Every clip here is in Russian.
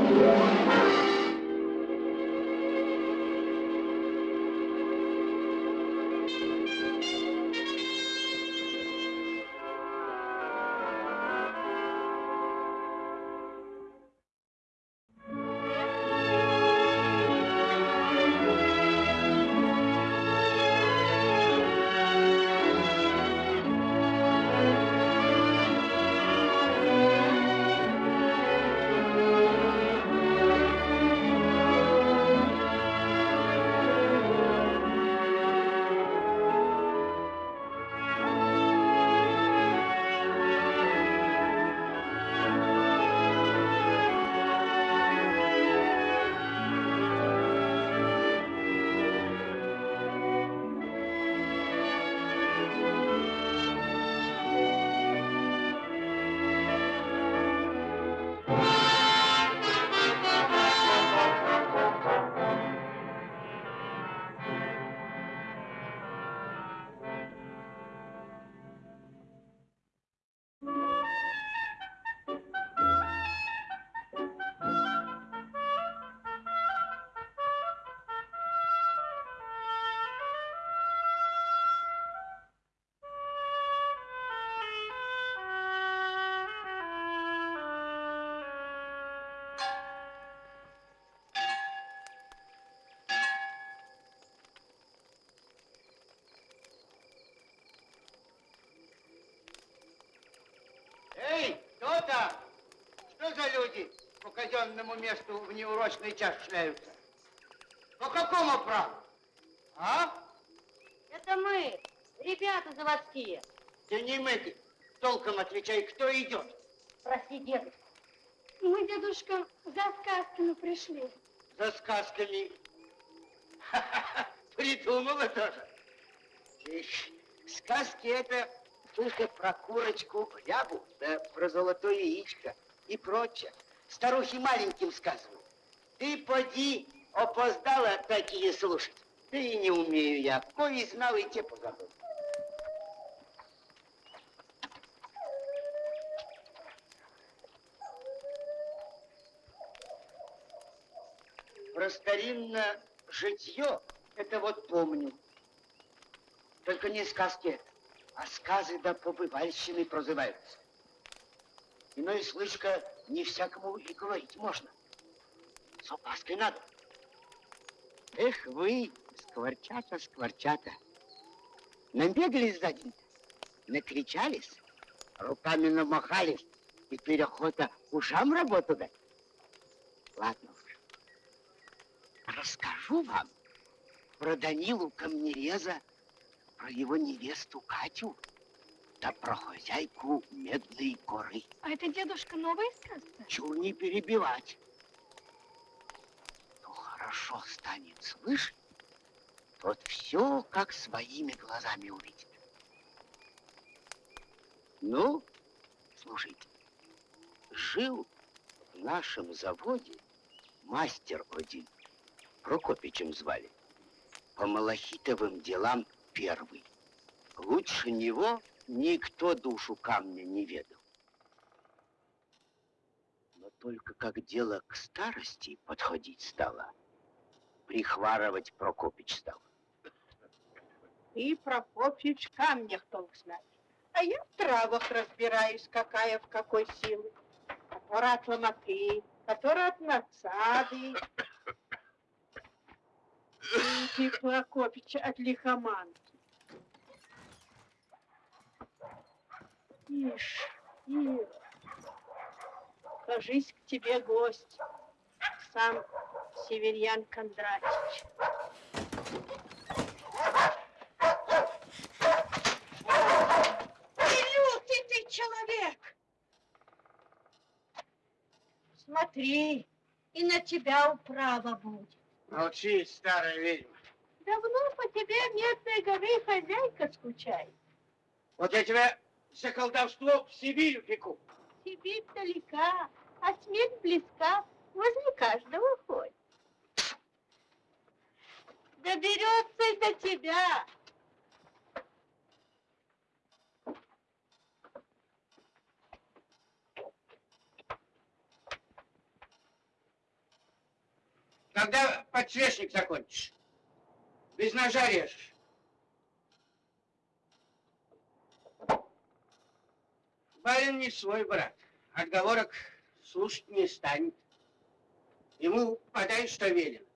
Música казенному месту в неурочный час шляются? По какому праву? А? Это мы, ребята заводские. Да не мы, толком отвечай, кто идет? Прости, дедушка. Мы, дедушка, за сказками пришли. За сказками? Придумала тоже. Ишь, сказки это только про курочку, рябу, да про золотое яичко и прочее старухи маленьким сказывают. Ты поди, опоздала такие слушать. Да и не умею я. Кое знал, и те позабыл. Про старинное житье, это вот помню. Только не сказки, а сказы да побывальщины прозываются. Иной слышка не всякому и говорить можно. С опаской надо. Эх вы, скворчата, скворчата. Набегались за день, накричались, руками намахались, и перехода ушам работу дать. Ладно уж. Расскажу вам про Данилу Камнереза, про его невесту Катю, да про хозяйку Медной горы. А это, дедушка, новая сказка? Чур не перебивать. Ну, хорошо станет слышать, тот все как своими глазами увидит. Ну, слушайте, жил в нашем заводе мастер один, Прокопичем звали, по малахитовым делам первый. Лучше него Никто душу камня не ведал. Но только как дело к старости подходить стало, прихварывать Прокопич стал. И Прокопич камнях толк знать. А я в травах разбираюсь, какая в какой силы. Которая от ломаки, которая от надсады. Ты, Прокопич, от лихоманки. Ишь, Ира, кажись, к тебе гость, сам Северьян Кондратьевич. Илютый ты человек! Смотри, и на тебя управа будет. Молчи, старая ведьма. Давно по тебе Медной горы хозяйка скучает. Вот я тебя за колдовство в Сибирь упеку. Сибирь далека, а смерть близка, возле каждого ходит. Доберется и до тебя. Когда подсвечник закончишь? Без ножа режешь. Барин не свой брат. Отговорок слушать не станет. Ему подай, что велено.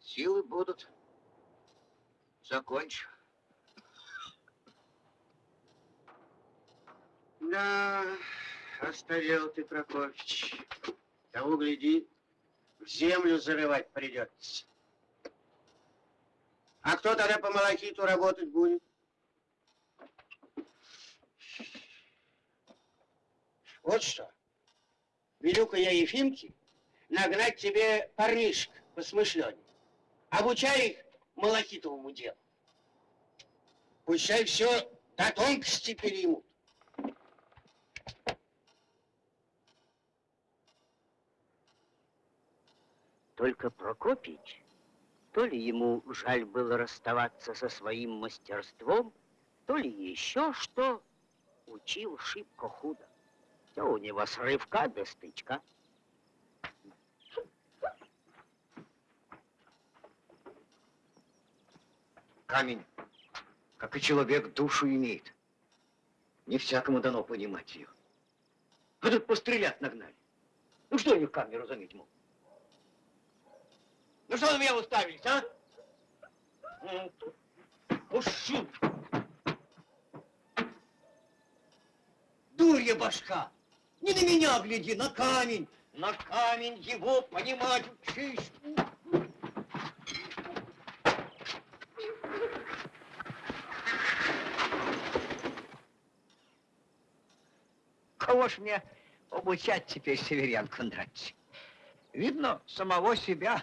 Силы будут. Закончу. Да, оставил ты, Прокофьевич. Того, гляди, землю зарывать придется. А кто тогда по малахиту работать будет? Вот что. Велю-ка я Ефимке нагнать тебе парнишек посмышленнее. Обучай их малахитовому делу. Пущай все до тонкости переймут. Только Прокопич, то ли ему жаль было расставаться со своим мастерством, то ли еще что, учил шибко худо. Все у него с рывка до стычка. Камень, как и человек, душу имеет. Не всякому дано понимать ее. А тут пострелять нагнали. Ну что они в камне разуметь могут? Ну что на меня уставились, а? М, Уши! Дурья башка! Не на меня гляди, на камень! На камень его понимать учись! Кого ж мне обучать теперь, Северян Кондратьевич? Видно, самого себя.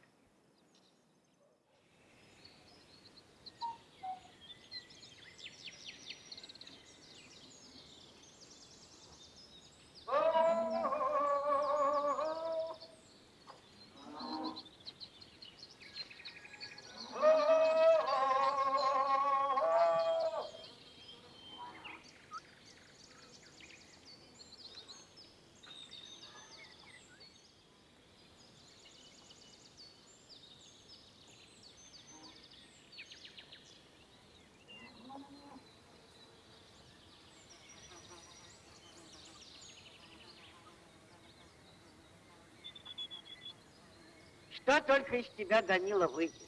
Что только из тебя, Данила, выйдет.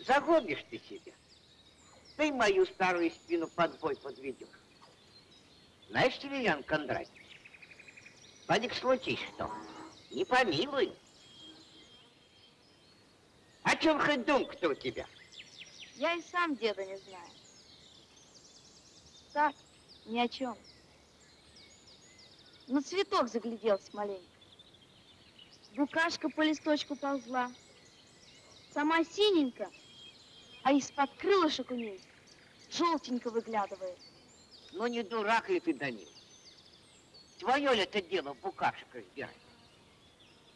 Загонишь ты себя. Ты мою старую спину под бой подведешь. Знаешь, Северян Кондратьевич, Вадик, случись что, не помилуй. О чем хоть думка-то у тебя? Я и сам деда не знаю. Так, ни о чем. На цветок загляделся маленько. Букашка по листочку ползла. Сама синенькая, а из-под крылышек у ней желтенько выглядывает. Ну не дурак ли ты, Данил? Твое ли это дело букашек разбирать?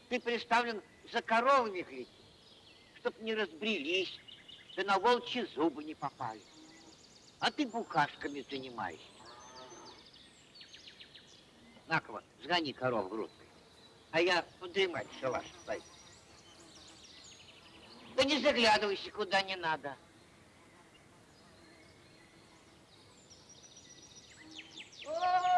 Ты представлен за коровами глядеть, чтоб не разбрелись, да на волчьи зубы не попали. А ты букашками занимаешься. На-ка сгони коров грудкой, а я подремать шалаш пойду. Да не заглядывайся куда не надо. Куту!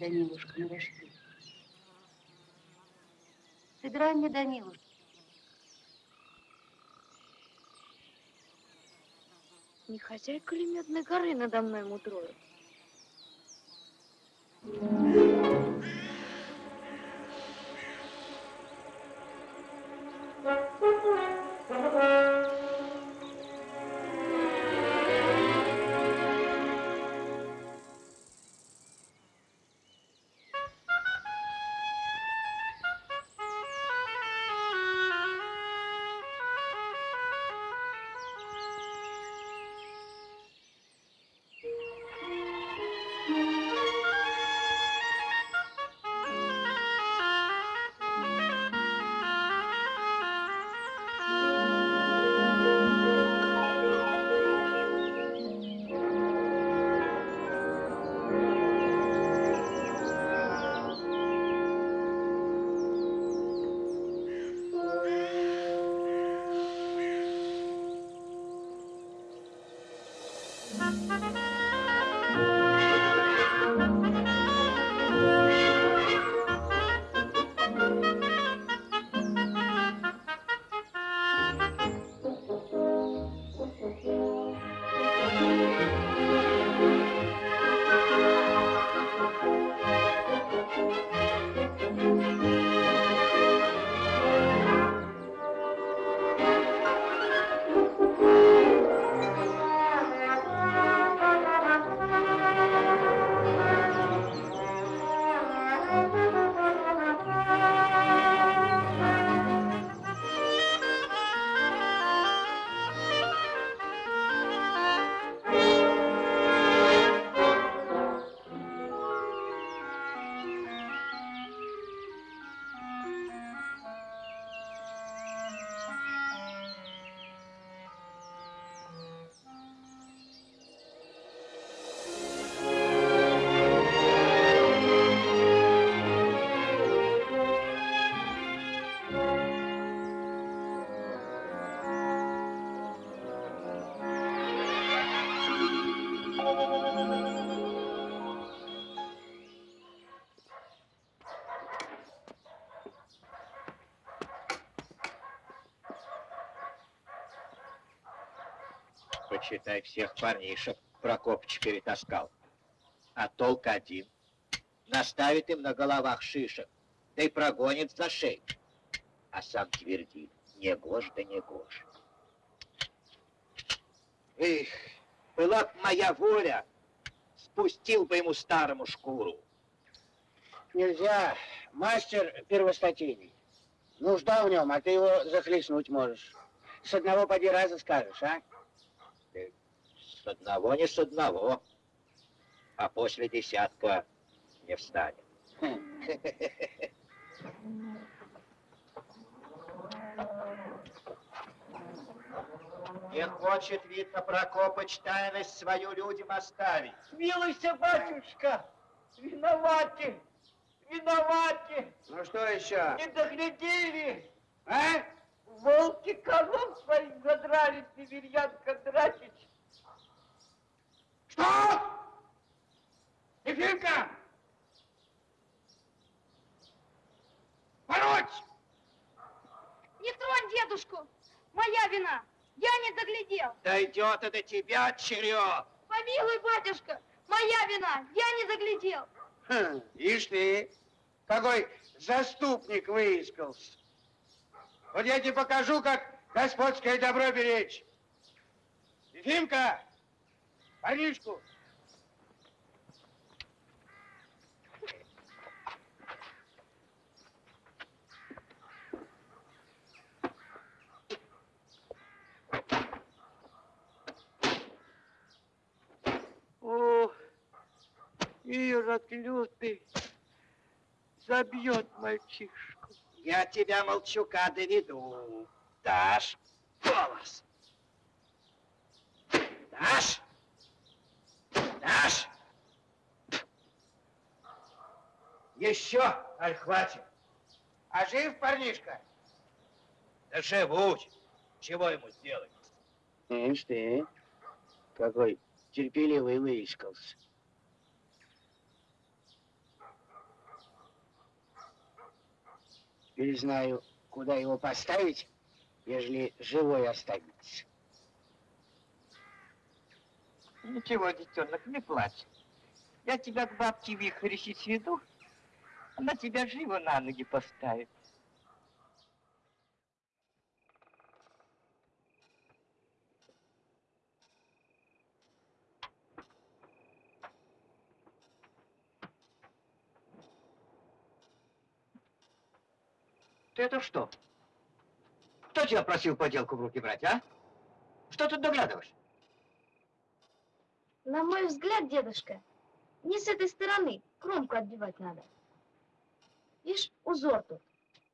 Данилушка, на рожки. Собирай мне, Данилушка. Не хозяйка ли медной горы надо мной мудрою? Почитай, всех парнишек Прокопыч перетаскал. А толк один. Наставит им на головах шишек, да и прогонит за шею. А сам твердит, не гож да не гож. Эх, была б моя воля, спустил бы ему старому шкуру. Нельзя. Мастер первостатейный. Нужда в нем, а ты его захлестнуть можешь. С одного поди раза скажешь, а? С одного не с одного, а после десятка не встанет. Не хочет, видно, Прокопыч тайность свою людям оставить. Милуйся, батюшка! Виноваты! Виноваты! Ну что еще? Не доглядели! А? Волки коров своих задрали, Северьян Кондратич! Что? Ефимка! Пороть! Не тронь дедушку! Моя вина! Я не доглядел! Дойдет до тебя, черед! Помилуй, батюшка! Моя вина! Я не доглядел! Хм, ишь ты, какой заступник выискался. Вот я тебе покажу, как господское добро беречь. Ефимка, парнишку. О, Ирод лютый, забьет мальчишку. Я тебя, молчука, доведу. Дашь голос. Дашь? Дашь? Еще, аль хватит. А жив парнишка? Да живуть. Чего ему сделать? Ишь ты, какой терпеливый выискался. Теперь знаю, куда его поставить, ежели живой останется. Ничего, детенок, не плачь. Я тебя к бабке Вихрищи сведу, она тебя живо на ноги поставит. Ты это что? Кто тебя просил поделку в руки брать, а? Что тут доглядываешь? На мой взгляд, дедушка, не с этой стороны кромку отбивать надо. Видишь, узор тут,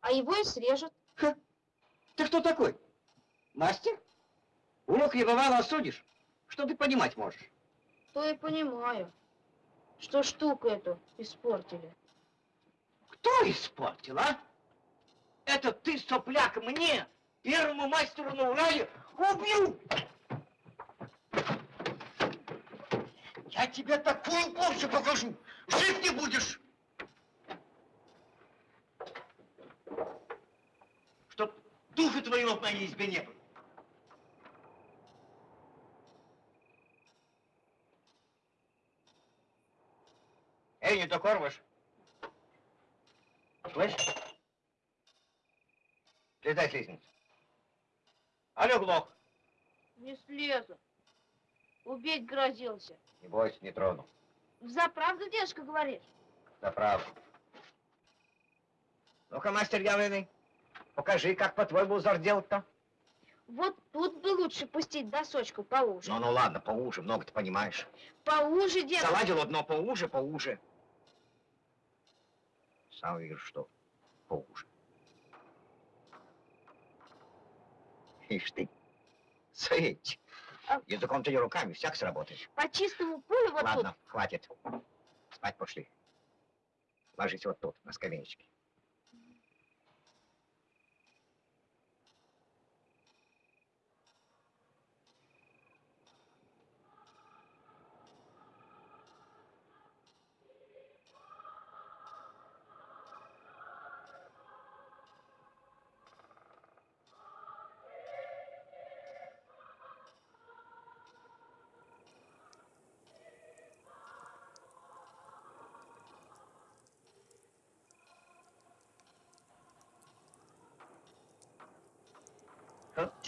а его и срежут. Ты кто такой? Мастер? Урок не бывало осудишь. Что ты понимать можешь? То и понимаю, что штуку эту испортили. Кто испортил, а? Это ты, сопляк, мне, первому мастеру на Урале, убил! Я тебе такую порцию покажу, жить не будешь! Чтоб духу твоего в моей избе не было. Эй, не докормишь? Грозился. Не бойся, не трону. За правду, дедушка, говоришь? За правду. Ну-ка, мастер явленный, покажи, как по-твоему узор делать-то. Вот тут бы лучше пустить досочку поуже. Ну, ну ладно, поуже, много ты понимаешь. Поуже, дедушка. Заладил одно поуже, поуже. Сам вижу, что поуже. Ишь ты, сыть. А- Языком-то не руками, всяк сработаешь. По чистому полю вот Ладно, хватит. Спать пошли. Ложись вот тут, на скамеечке.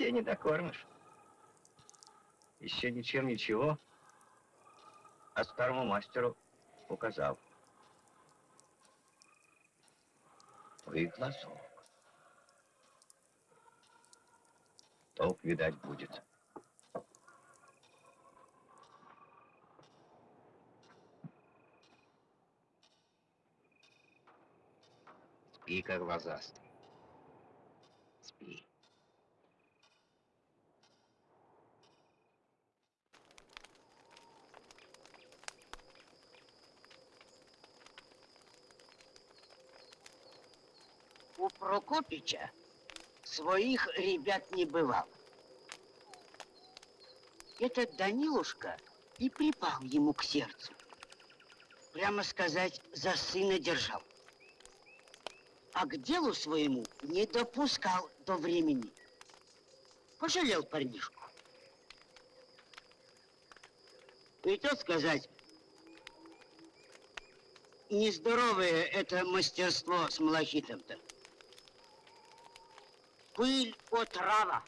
Тебе не докормишь. Еще ничем ничего. А старому мастеру указал. Вы глазок. Толк, видать, будет. Спи, как глазастый. Спи. У Прокопича своих ребят не бывало. Этот Данилушка и припал ему к сердцу. Прямо сказать, за сына держал. А к делу своему не допускал до времени. Пожалел парнишку. И тот сказать, нездоровое это мастерство с малахитом-то. Пыль отрава.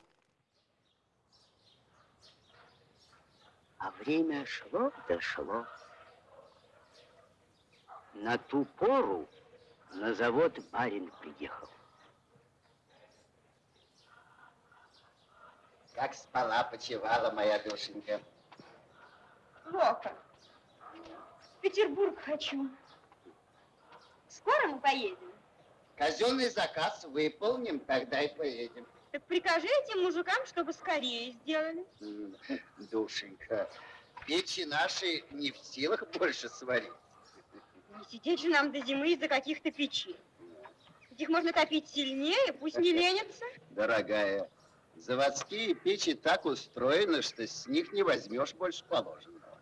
А время шло да шло. На ту пору на завод барин приехал. Как спала, почевала моя душенька. Плохо. В Петербург хочу. Скоро мы поедем? Казенный заказ выполним, тогда и поедем. Так прикажи этим мужикам, чтобы скорее сделали. Душенька, печи наши не в силах больше сварить. Не сидеть же нам до зимы из-за каких-то печей. Их можно топить сильнее, пусть не ленятся. Дорогая, заводские печи так устроены, что с них не возьмешь больше положенного.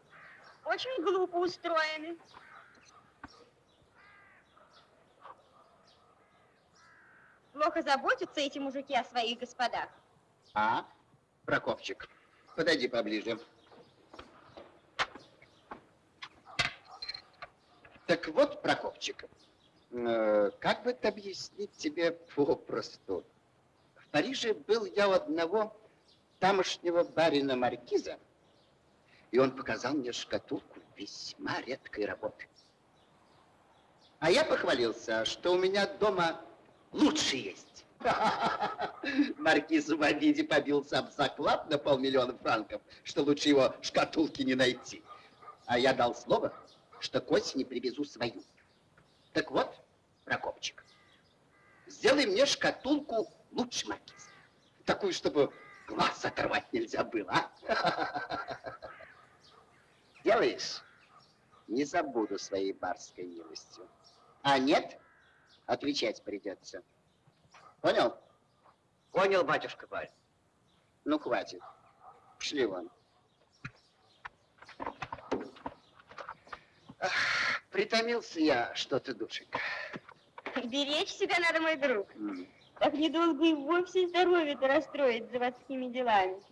Очень глупо устроены. Плохо заботятся эти мужики о своих господах. А, Прокопчик, подойди поближе. Так вот, Прокопчик, э, как бы это объяснить тебе попросту? В Париже был я у одного тамошнего барина Маркиза, и он показал мне шкатулку весьма редкой работы. А я похвалился, что у меня дома лучше есть. Маркиз в обиде побился об заклад на полмиллиона франков, что лучше его шкатулки не найти. А я дал слово, что к осени привезу свою. Так вот, Прокопчик, сделай мне шкатулку лучше Маркиза. Такую, чтобы глаз оторвать нельзя было, а? Делаешь? Не забуду своей барской милостью. А нет, отвечать придется. Понял? Понял, батюшка барин. Ну, хватит. Пошли вон. Ах, притомился я что-то, душенька. Беречь себя надо, мой друг. Так недолго и вовсе здоровье-то расстроить заводскими делами.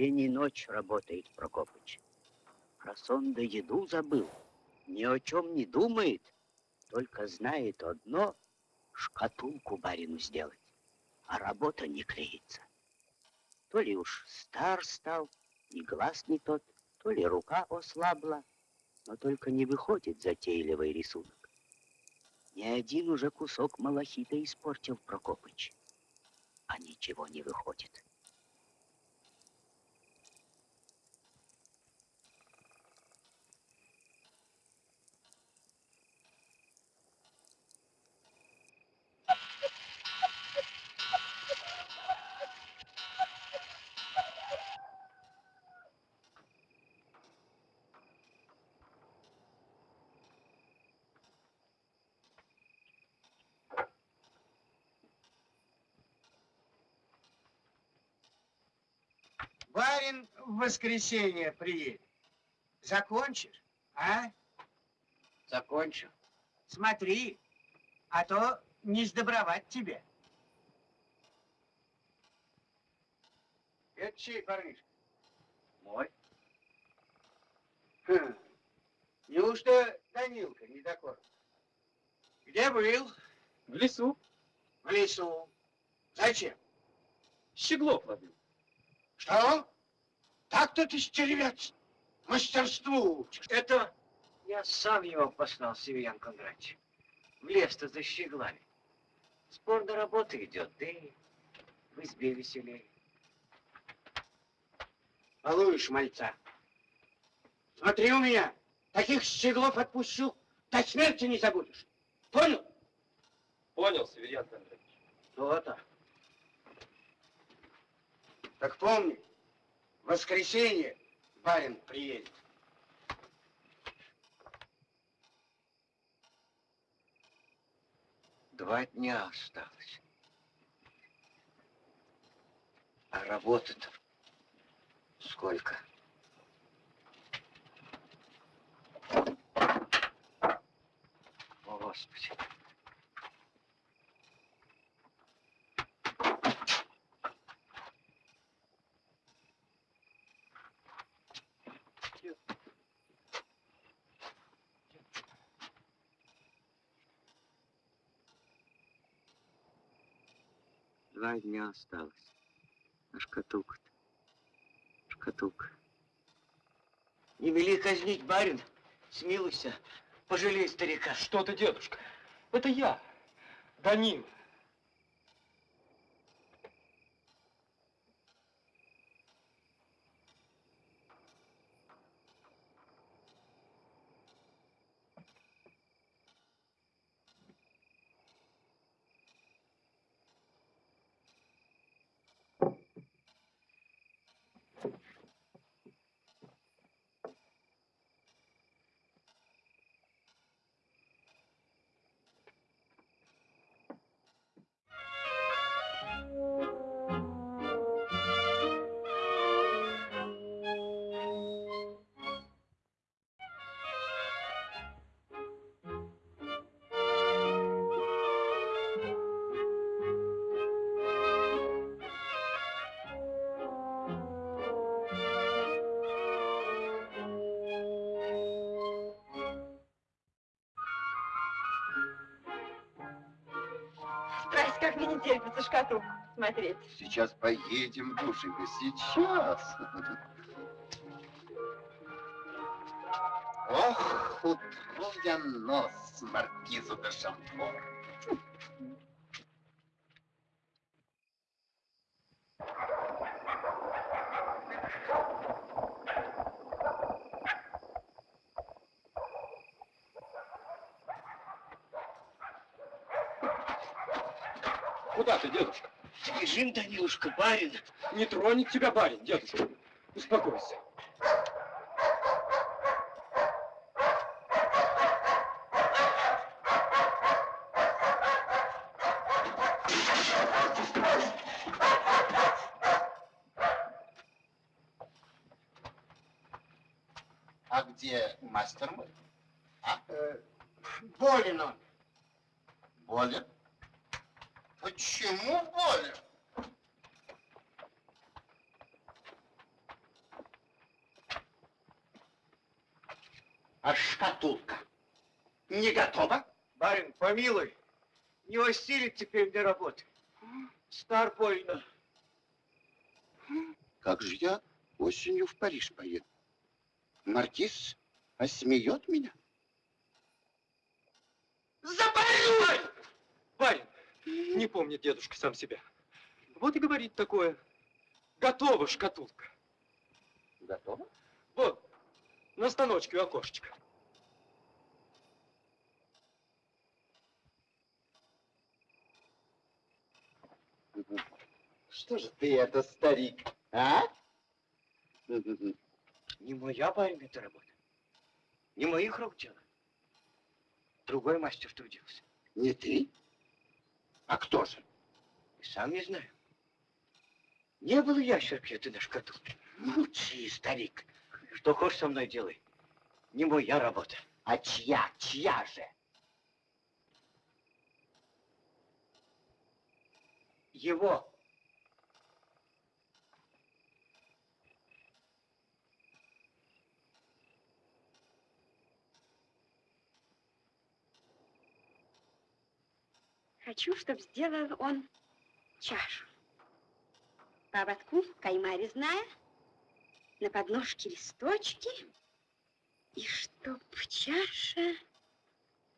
День и ночь работает Прокопыч. Про сон да еду забыл. Ни о чем не думает, только знает одно — шкатулку барину сделать. А работа не клеится. То ли уж стар стал, и глаз не тот, то ли рука ослабла, но только не выходит затейливый рисунок. Ни один уже кусок малахита испортил Прокопыч, а ничего не выходит. Барин в воскресенье приедет. Закончишь, а? Закончу. Смотри, а то не сдобровать тебе. Это чей парнишка? Мой. Хм. Неужто Данилка не такой? Где был? В лесу. В лесу. Зачем? Щеглов ловил. Что? Так-то ты стервец. Мастерству учишь. Это я сам его послал, Северян Кондратьевич. В лес-то за щеглами. Спорно работа идет, да и в избе веселее. Балуешь мальца. Смотри у меня. Таких щеглов отпущу. До смерти не забудешь. Понял? Понял, Северян Кондратьевич. То-то. Так помни, в воскресенье барин приедет. Два дня осталось. А работы-то сколько? О, Господи. Два дня осталось. А шкатулка-то? Шкатулка. Не вели казнить, барин. Смилуйся. Пожалей старика. Что ты, дедушка? Это я, Данил. Шкатулку смотреть. Сейчас поедем, душенька, сейчас. Ох, утру я нос маркизу де Шамфор. Куда ты, дедушка? Данилушка, барин. Не тронет тебя барин, дедушка. Успокойся. А где мастер мой? А шкатулка не готова? Барин, помилуй. Не осилит теперь для работы. Стар больно. Как же я осенью в Париж поеду? Маркиз осмеет меня? Барин! Барин! Не помнит дедушка сам себя. Вот и говорит такое. Готова шкатулка. Готова? Вот, на станочке у окошечка. Что же ты это, старик, а? Не моя, барин, эта работа. Не моих рук дело. Другой мастер трудился. Не ты? А кто же? И сам не знаю. Не было ящерки этой на шкатулке. Молчи, старик. Что хочешь со мной делай. Не моя работа. А чья, чья же? его. Хочу, чтобы сделал он чашу. По ободку кайма резная, на подножке листочки, и чтоб чаша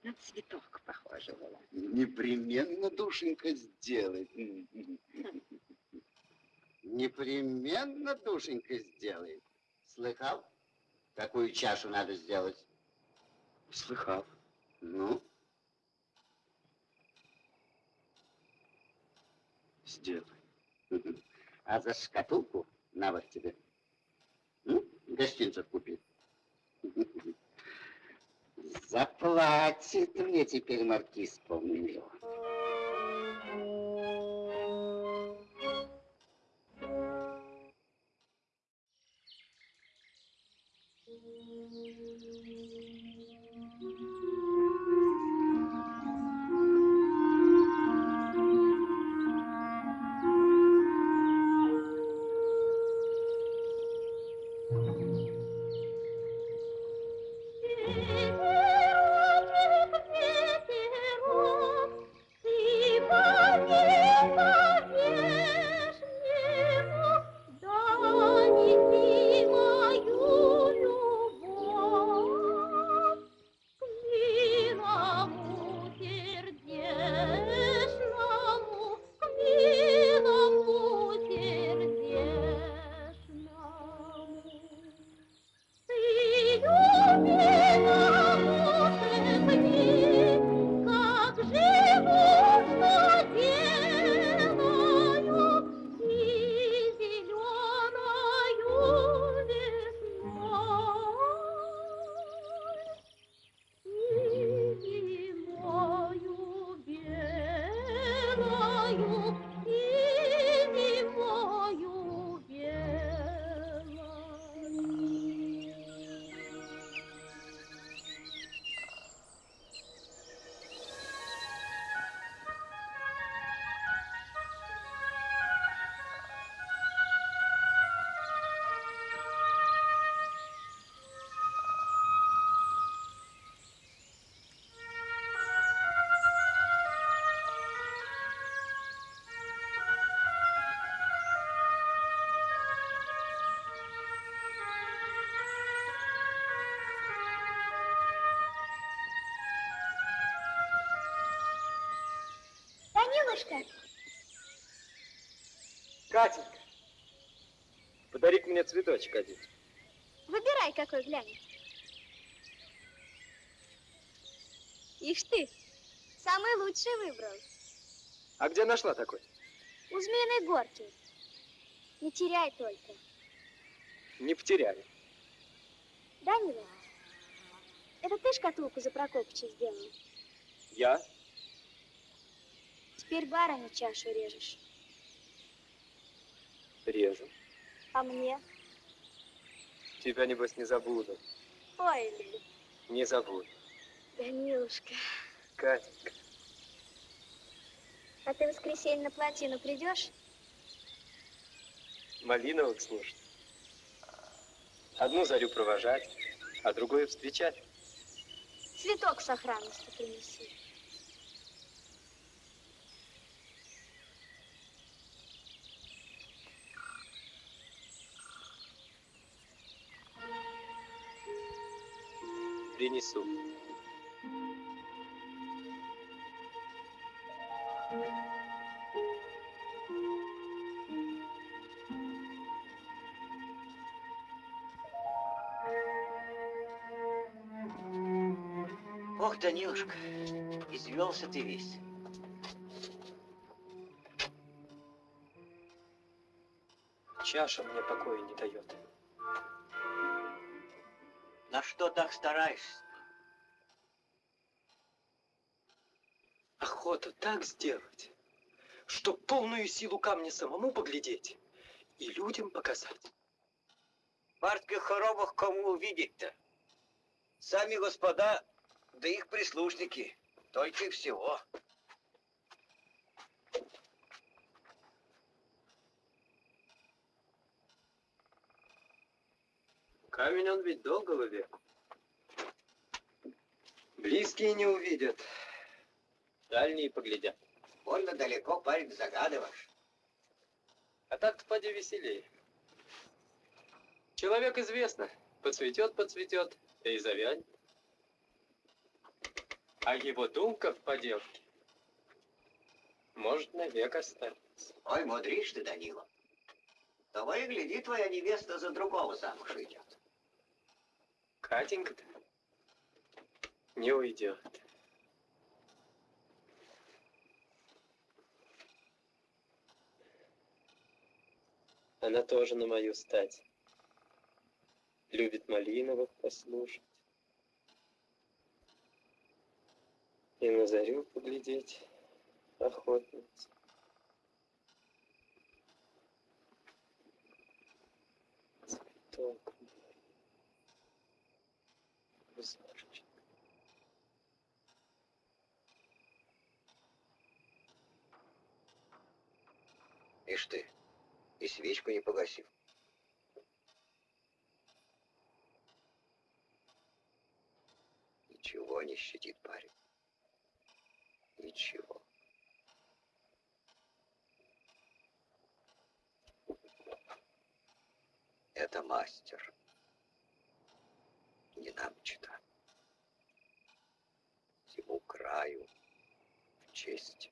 на цветок похожа была. Непременно, душенька, сделай. Непременно, душенька, сделай. Слыхал, какую чашу надо сделать? Слыхал. Ну, Сделай. а за шкатулку на вот тебе. Гостинцев купи. Заплатит мне теперь маркиз полмиллиона. Данилушка, Катенька, подари мне цветочек один. выбирай, какой глянешь. Ишь ты, самый лучший выбрал. А где нашла такой? У Змеиной горки. Не теряй только. Не потеряли. Данила, это ты шкатулку за Прокопича сделал? Я? Теперь барыне чашу режешь. Режу. А мне? Тебя, небось, не забуду. Ой, Лили, Не забуду. Данилушка, Катенька, а ты в воскресенье на плотину придешь? малиновок слушать. Одну зарю провожать, а другую встречать. Цветок с сохранностью принеси. Принесу. Ох, Данилушка, извелся ты весь. Чаша мне покоя не дает. На что так стараешься? Охота так сделать, чтоб полную силу камня самому поглядеть и людям показать. В хоромах кому увидеть-то? Сами господа, да их прислушники, только и всего. Камень он ведь долгого века. Близкие не увидят, дальние поглядят. Больно далеко, парень, загадываешь. А так-то поди веселее. Человек известно, подцветет, подцветет, и завянет. А его думка в поделке может навек остаться. Ой, мудришь ты, Данила. Того и гляди, твоя невеста за другого замуж идет. Катенька-то не уйдет. Она тоже на мою стать. Любит Малиновых послушать. И на зарю поглядеть охотница. Цветок. Ишь ты, и свечку не погасил. Ничего не щадит парень. Ничего. Это мастер. Не нам читать. Всему краю в честь.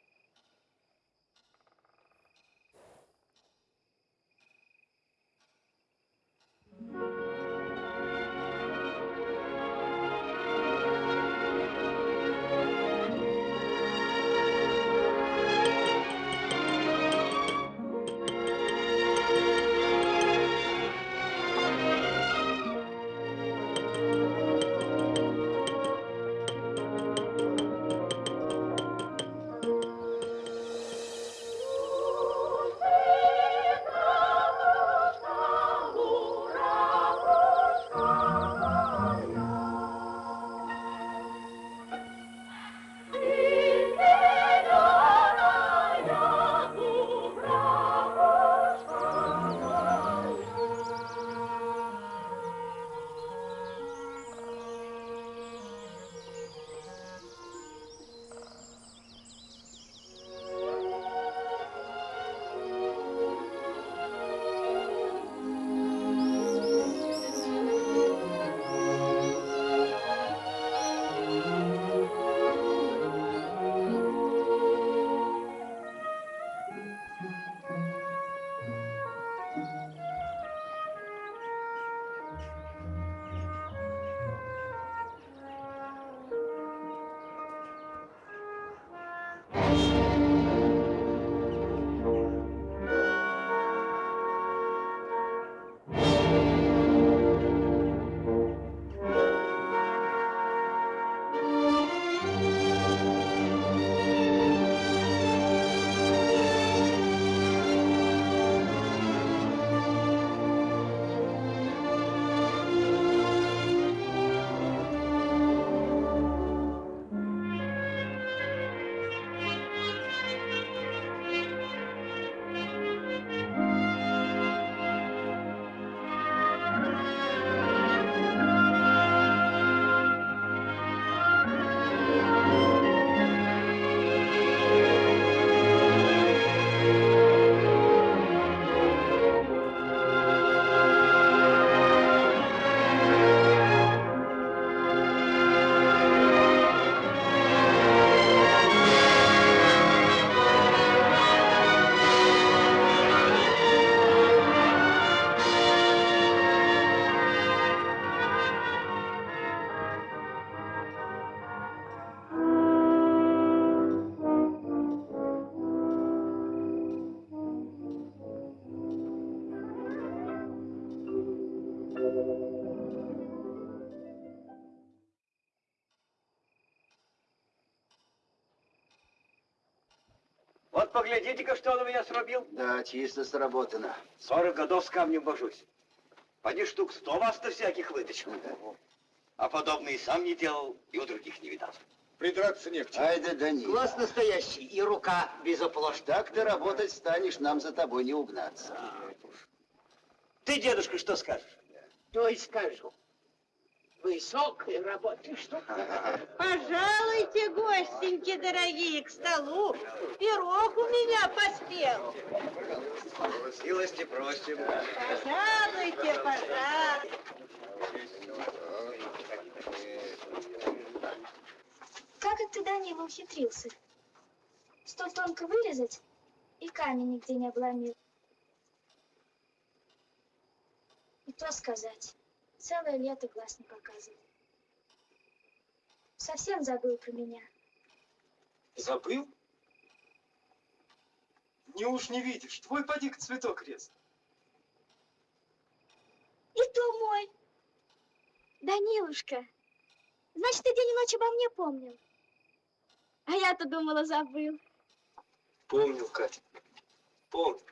Вот меня срубил. Да, чисто сработано. Сорок годов с камнем вожусь. Поди штук сто вас-то всяких вытащил. А подобное и сам не делал, и у других не видал. Придраться не к чему. Ай да Данила. Глаз настоящий, и рука безоплошная. Так ты работать станешь, нам за тобой не угнаться. Ты, дедушка, что скажешь? То и скажу. Высокой работы штука. Пожалуйте, гостеньки дорогие, к столу. Пирог у меня поспел. Милости просим. Пожалуйте, пожалуйте. Как это Данила ухитрился? Стол тонко вырезать и камень нигде не обломил. И то сказать, целое лето глаз не показывал. Совсем забыл про меня. Забыл? Не уж не видишь, твой поди цветок резал. И то мой. Данилушка, значит, ты день и ночь обо мне помнил. А я-то думала, забыл. Помнил, Катя, помнил.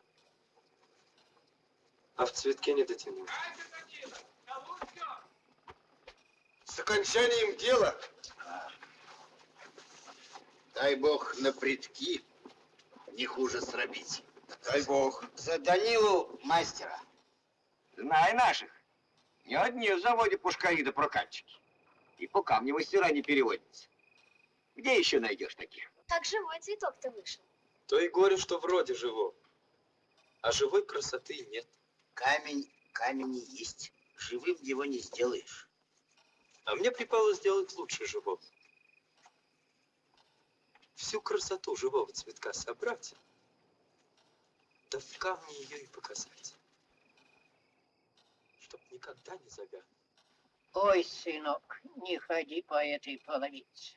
А в цветке не дотянул. С окончанием дела. Дай бог на предки не хуже срабить. Дай бог. За Данилу мастера. Знай наших. Не одни в заводе пушкари да прокатчики. И по камню мастера не переводятся. Где еще найдешь таких? Как живой цветок-то вышел. То и горе, что вроде живого. А живой красоты нет. Камень, камень и есть. Живым его не сделаешь. А мне припало сделать лучше живого. Всю красоту живого цветка собрать, да в камне ее и показать. Чтоб никогда не завянул. Ой, сынок, не ходи по этой половице.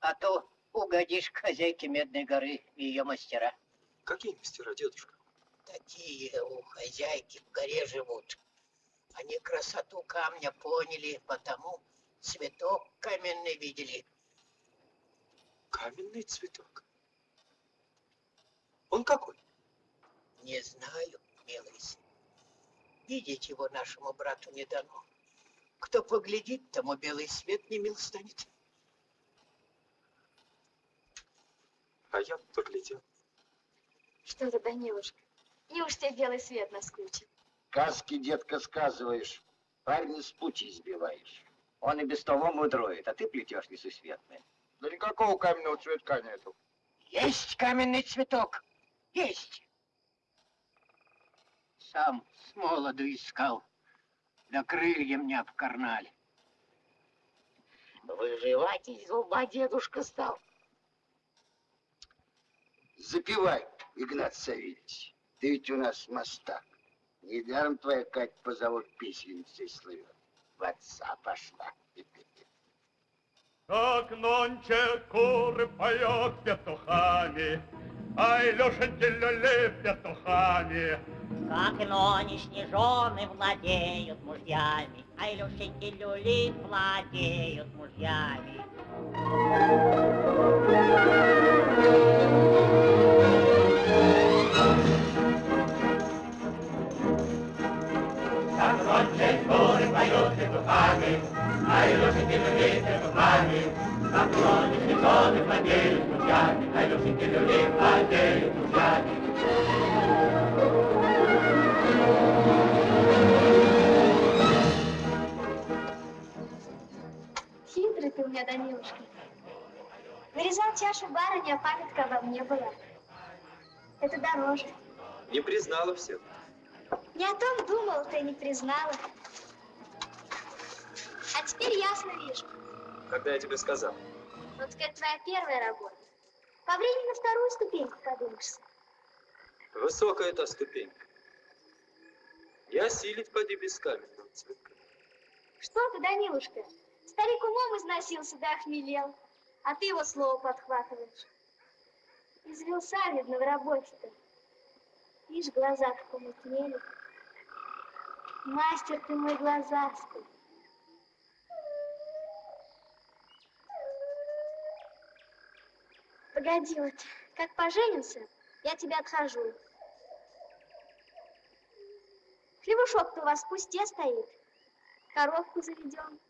А то угодишь хозяйке Медной горы и ее мастера. Какие мастера, дедушка? Такие у хозяйки в горе живут. Они красоту камня поняли, потому цветок каменный видели. Каменный цветок. Он какой? Не знаю, милый сын. Видеть его нашему брату не дано. Кто поглядит, тому белый свет не мил станет. А я поглядел. Что ты, Данилушка, неуж тебе белый свет наскучил? Сказки, детка, сказываешь. Парня с пути сбиваешь. Он и без того мудроет, а ты плетешь несусветное. Да никакого каменного цветка нету. Есть каменный цветок. Есть. Сам с молоду искал. Да крыльям не обкарнали. Выживать из зуба дедушка стал. Запивай, Игнат Савельевич. Ты ведь у нас мастак. Недаром твоя Кать по завод песенницей слывет. В отца пошла. Как нонче куры поет петухами, Ай, Лешеньки люли петухами. Как нонешние жены владеют мужьями, А Илюшеньки люли владеют мужьями. Как петухами, Ай, Лешеньки люли петухами. Как нонешние жены владеют мужьями, А Илюшеньки люли владеют мужьями. Хитрый ты у меня, Данилушка. Нарезал чашу барыни, а памятка обо мне была. Это дороже. Не признала все. Не о том думал, ты не признала. А теперь ясно вижу. Когда я тебе сказал. Вот это твоя первая работа. По времени на вторую ступеньку подымешься. Высокая эта ступенька. Я силить поди без каменного цветка. Что ты, Данилушка? Старик умом износился да охмелел, а ты его слово подхватываешь. Извелся, видно, в работе-то. Видишь, глаза как помутнели. Мастер ты мой глазастый. Погоди, вот как поженимся, я тебя отхожу. Хлебушок-то у вас в пусте стоит. Коровку заведем.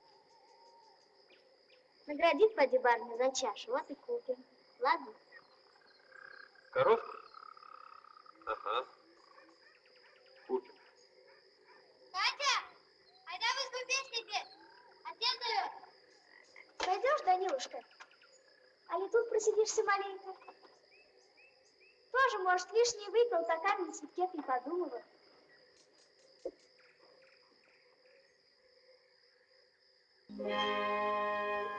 Наградит поди барни за чашу, вот и купим. Ладно? Коровку? Ага. Купим. Катя! Айда в избу песни петь! Отец зовет! Пойдешь, Данилушка? але тут просидишься маленько. Тоже, может, лишний выпил, так камень светке не подумала. Yeah.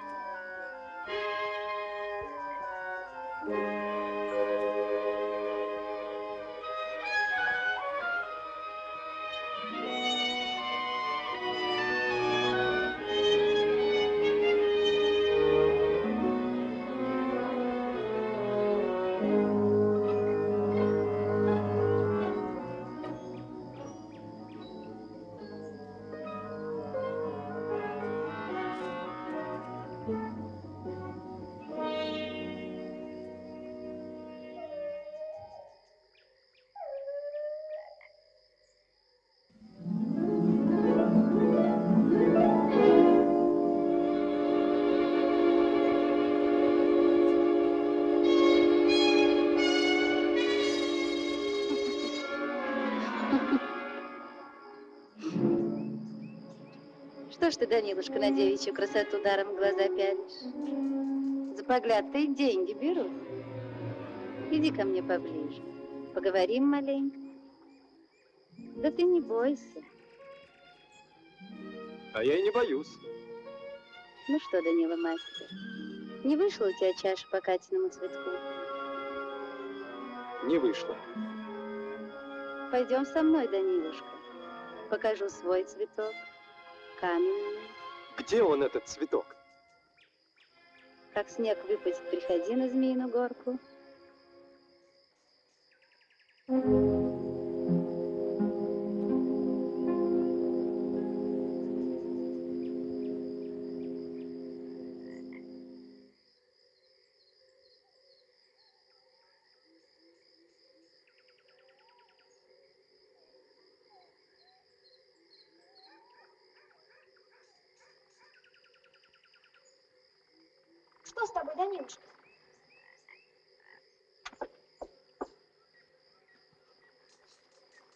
Что ж ты, Данилушка, на девичью красоту даром глаза пялишь? За погляд-то и деньги берут. Иди ко мне поближе, поговорим маленько. Да ты не бойся. А я и не боюсь. Ну что, Данила мастер, не вышла у тебя чаша по Катиному цветку? Не вышло. Пойдем со мной, Данилушка. Покажу свой цветок, каменный. Где он, этот цветок? Как снег выпадет, приходи на Змеиную горку. Что с тобой, Данилушка?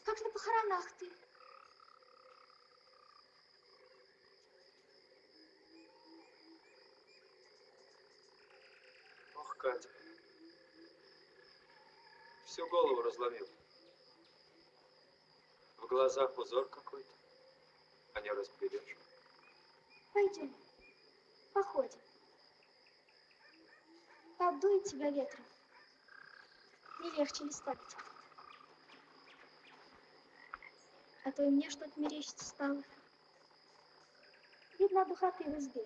Как на похоронах ты? Ох, Катя. Всю голову разломил. В глазах узор какой-то. А не разберешь. Пойдем, походим. Подует тебя ветром. Не легче ли станет? А то и мне что-то мерещится стало. Видно, духоты в избе.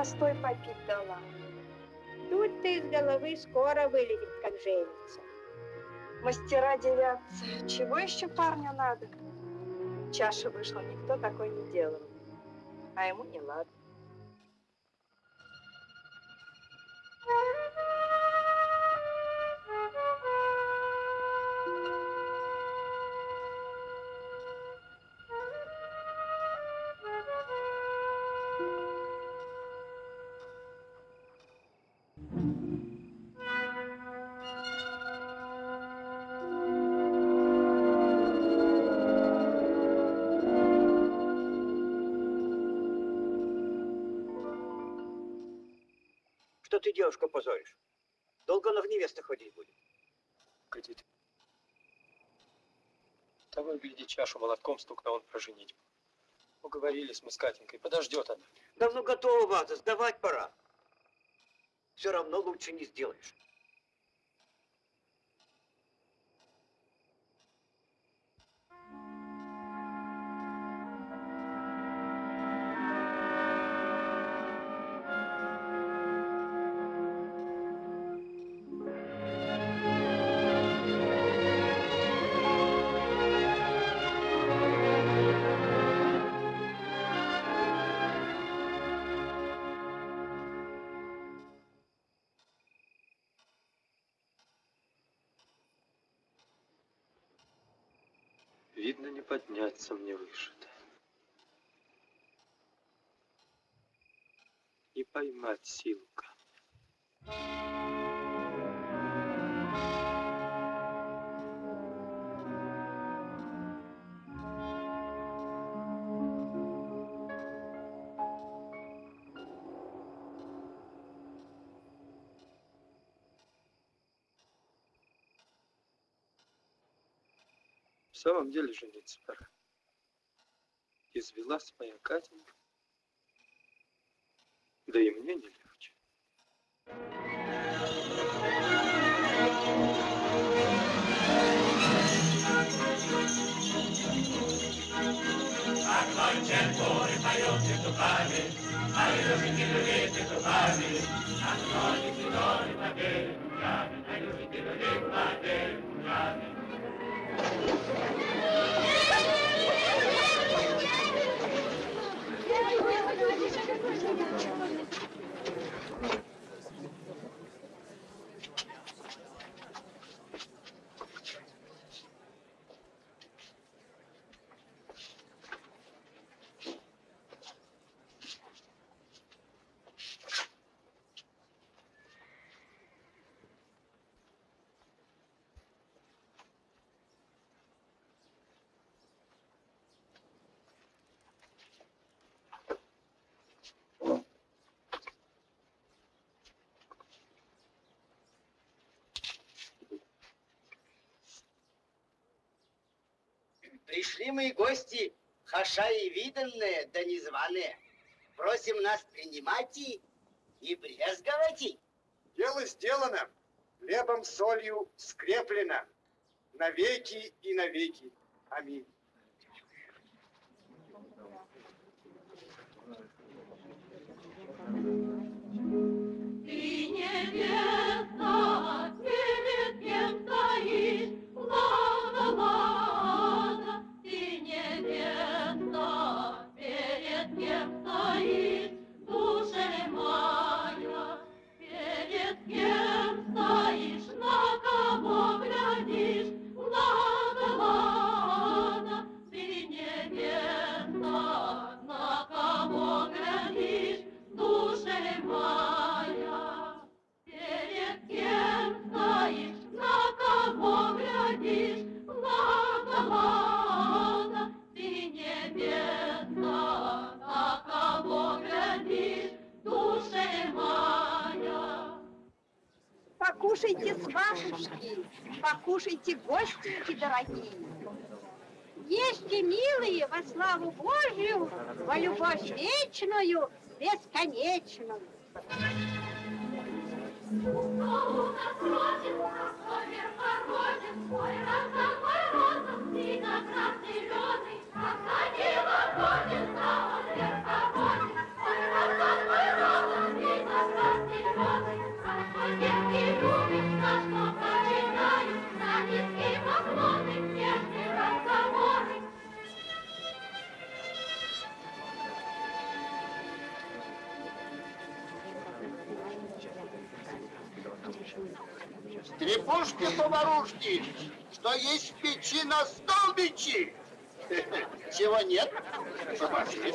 Настой попить дала. Тут ты из головы скоро вылетит, как женится. Мастера девятся. Чего еще парню надо? Чаша вышла, никто такой не делал. А ему не ладно. Что ты девушку позоришь? Долго она в невестах ходить будет? Погодите. Того, гляди, чашу молотком стукнул он про женитьбу. Уговорились мы с Катенькой, подождет она. Давно готова сдавать пора. Все равно лучше не сделаешь. Подняться мне выше-то. Не поймать силка. В самом деле жениться пора. Извелась моя Катенька. Да и мне не легче. Огонь черпури поет петухами, а южики люли петухами. Огонь цветоны владеют лучами, а южики люли Thank you. Пришли мои гости, хаша и виданные, да незваные. Просим нас принимать и не брезговать. Дело сделано, хлебом солью скреплено, навеки и навеки. Аминь. Сватушки, покушайте, гостинки дорогие. Ешьте, милые, во славу Божью, во любовь вечную, бесконечную. Кто у нас родится, кто верхороден, ой, роза, ой, роза, виноград зеленый, посадила родина, он Стрепушки-поварушки, что есть печи на столбичи. Чего нет? Пошли.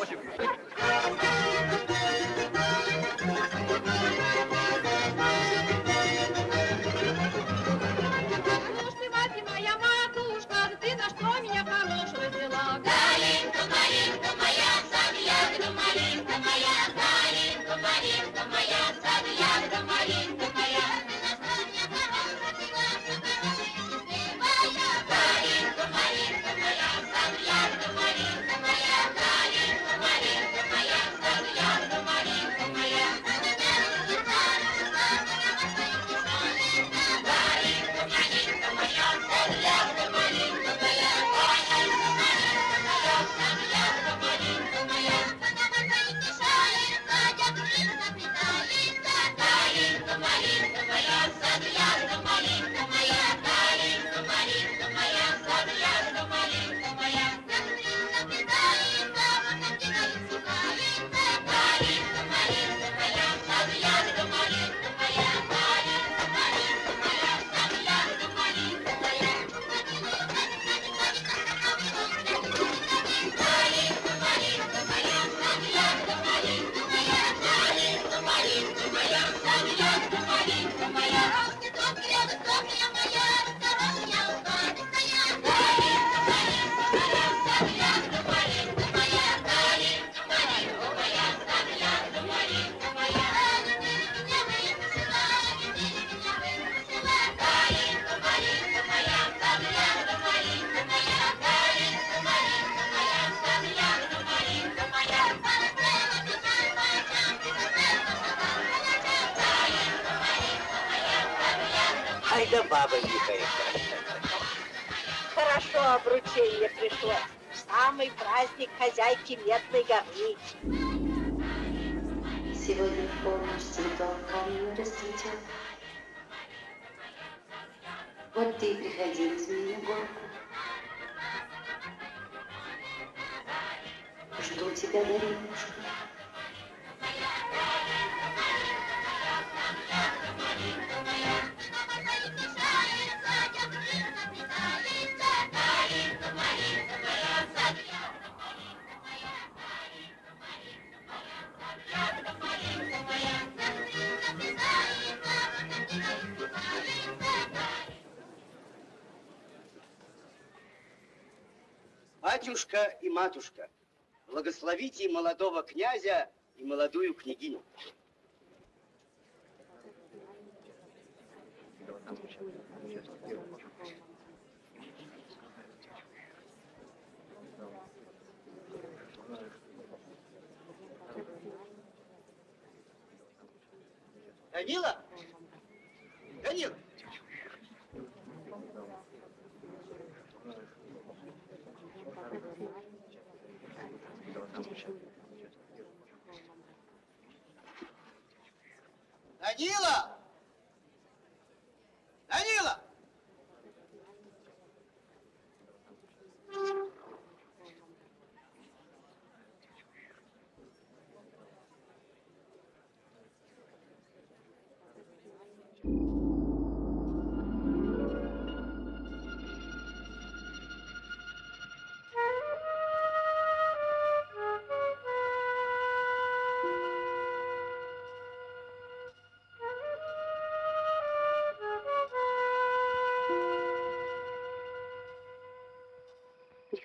我 и матушка, благословите молодого князя и молодую княгиню. Данила?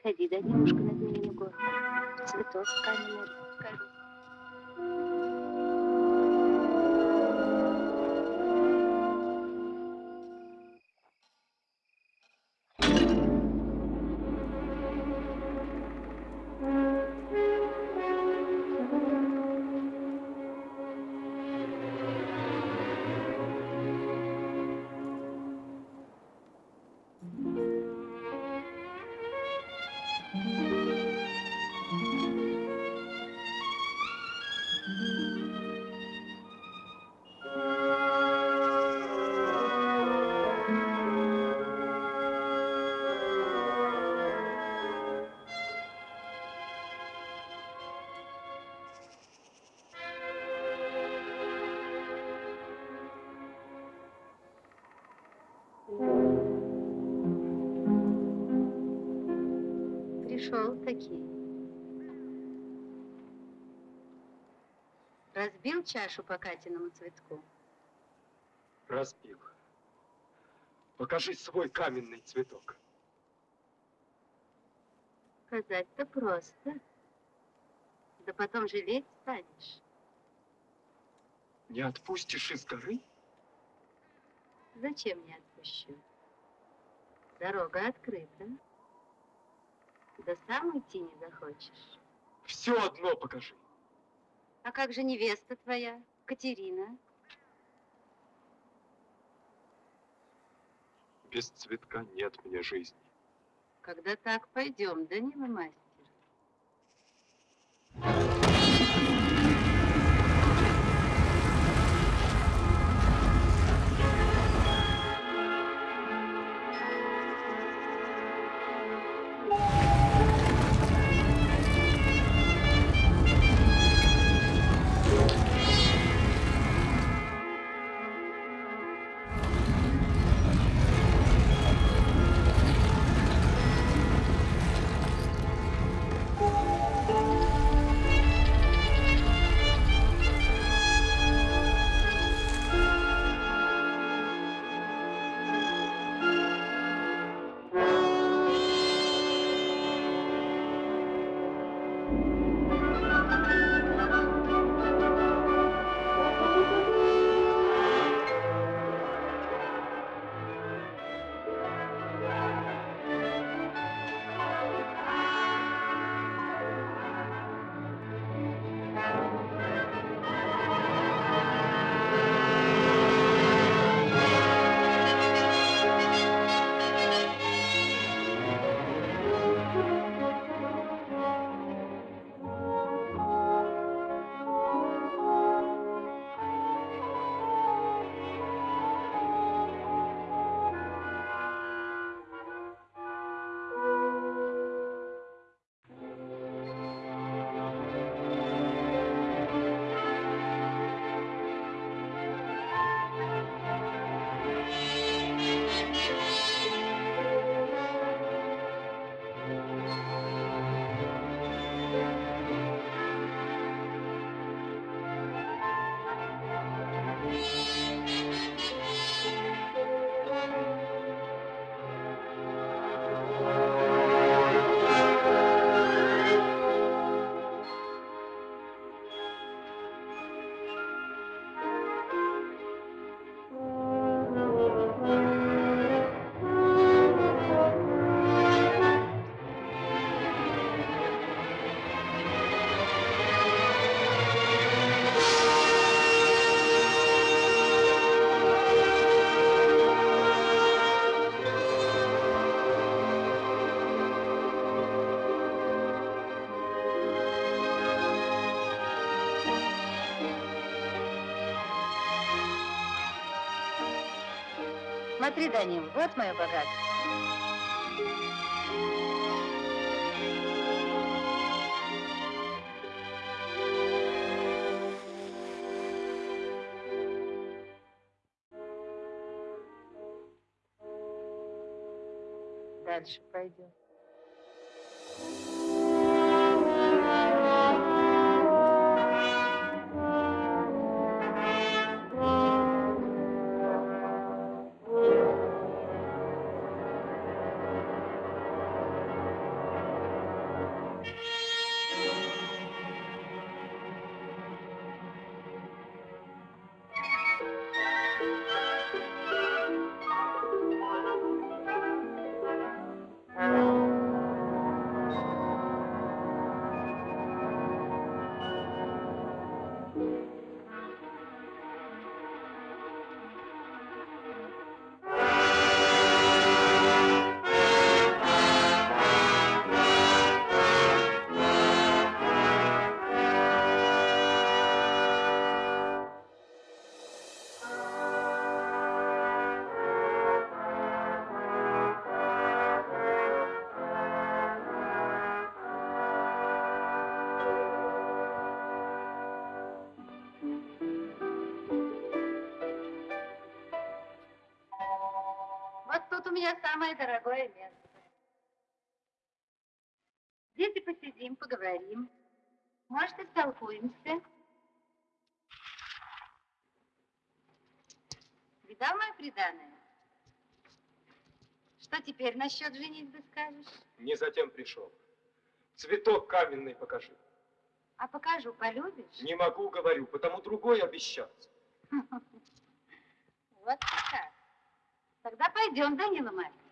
Приходи, Данилушка, на змеиную горку. Цветок каменный покажу. Пришел Чашу по Катиному цветку. Разбил. Покажи свой каменный цветок. Сказать-то просто. Да потом жалеть станешь. Не отпустишь из горы? Зачем не отпущу? Дорога открыта. Да сам уйти не захочешь. Все одно покажи. А как же невеста твоя, Катерина? Без цветка нет мне жизни. Когда так, пойдем, Данила мастер. Смотри, Данил, вот мое богатство. Дальше пойдем. Меня самое дорогое место. Здесь и посидим, поговорим. Может, и столкуемся. Видал мое преданное? Что теперь насчет женитьбы скажешь? Не затем пришел. Цветок каменный покажи. А покажу, полюбишь? Не могу, говорю, потому другой обещаться. Вот как. Тогда пойдем, Данила Марьевич.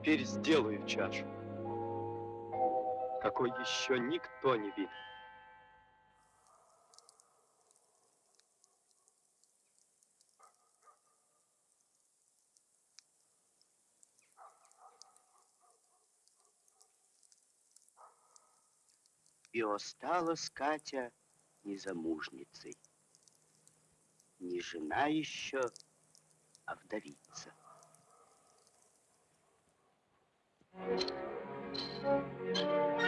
Теперь сделаю чашу, какой еще никто не видел. И осталась Катя незамужницей. Не жена еще, а вдовица. Thank you.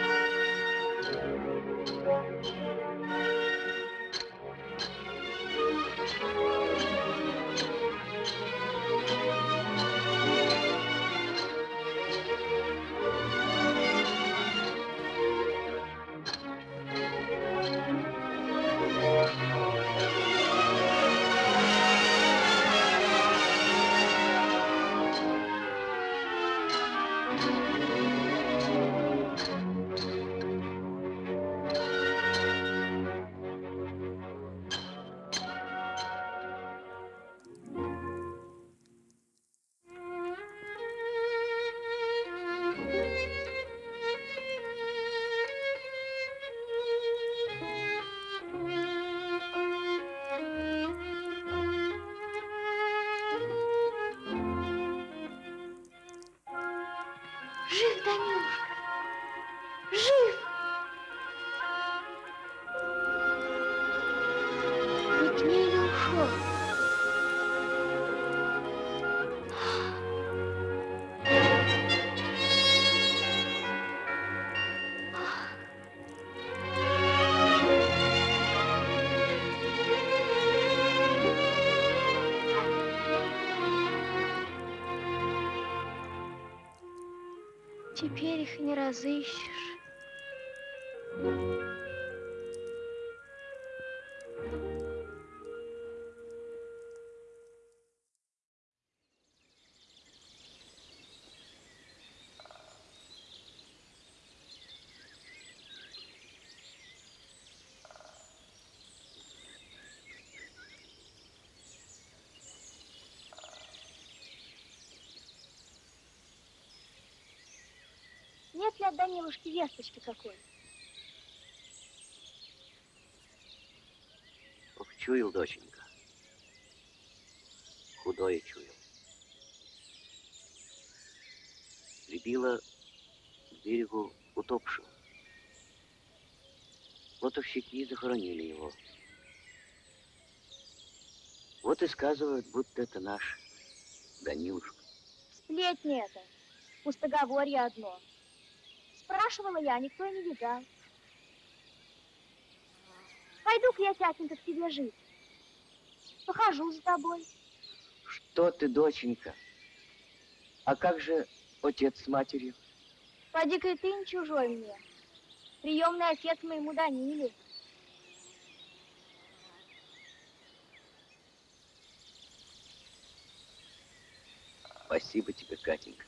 Теперь их не разыщешь. Данилушки весточки какой? Ох, чуял, доченька. Худое чуял. Прибила к берегу утопшего. Лотовщики захоронили его. Вот и сказывают, будто это наш Данилушка. Сплетни это. Пустоговорье одно. Спрашивала я, никто и не видал. Пойду-ка я, тятенька, к тебе жить. Похожу за тобой. Что ты, доченька? А как же отец с матерью? Поди-ка и ты не чужой мне. Приемный отец моему Даниле. Спасибо тебе, Катенька,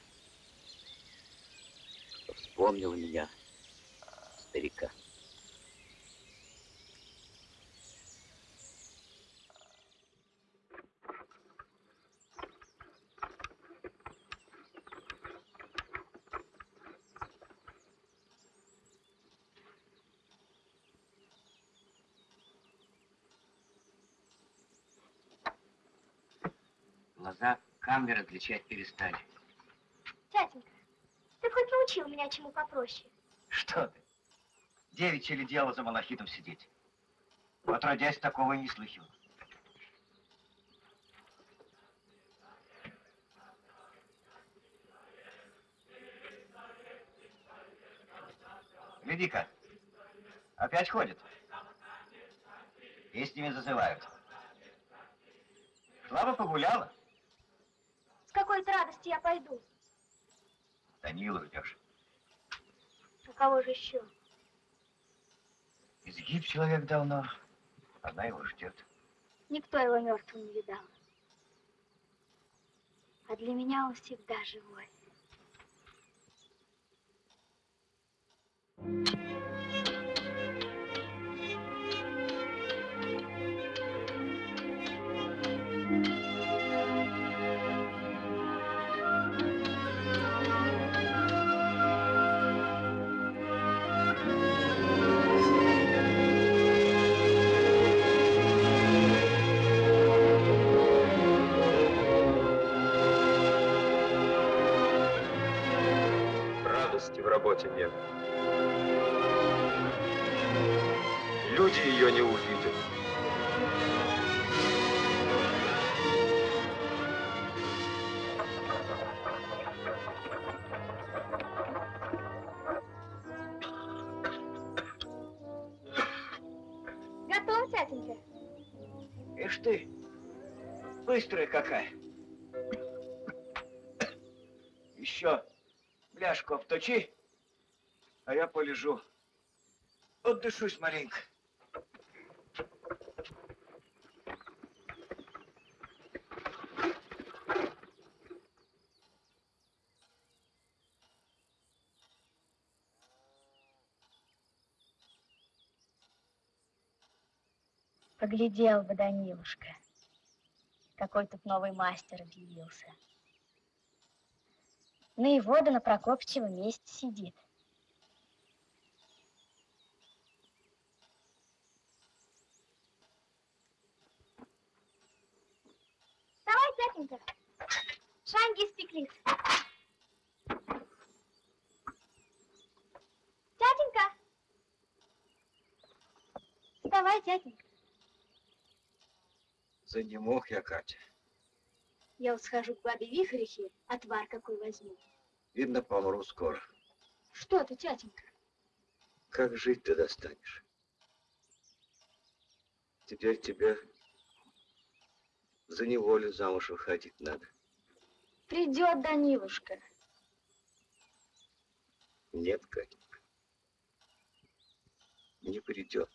что вспомнила меня, старика. Глаза камеры отличать перестали. Научил меня чему попроще? Что ты? Девичье ли дело за малахитом сидеть? Отродясь, такого и не слыхивал. Гляди-ка, опять ходит. Песнями зазывают. Бы погуляла, С какой-то радости я пойду. Данилу ждешь. А кого же еще? Изгиб человек давно, она его ждет. Никто его мертвым не видал. А для меня он всегда живой. Радости в работе нет. Люди ее не увидят. Готов, тятенька? Ишь ты, быстрая какая. Еще бляшку обточи, полежу. Отдышусь маленько. Поглядел бы, Данилушка, какой тут новый мастер объявился. На его да на Прокопчева месте сидит. Тятенька. Шанги испеклись. Тятенька. Вставай, тятенька. За не мог я, Катя. Я вот схожу к бабе Вихрихе, отвар какой возьму. Видно, помру скоро. Что ты, тятенька? Как жить ты достанешь? Теперь тебе за неволю замуж выходить надо. Придет Данилушка. Нет, Катенька. Не придет.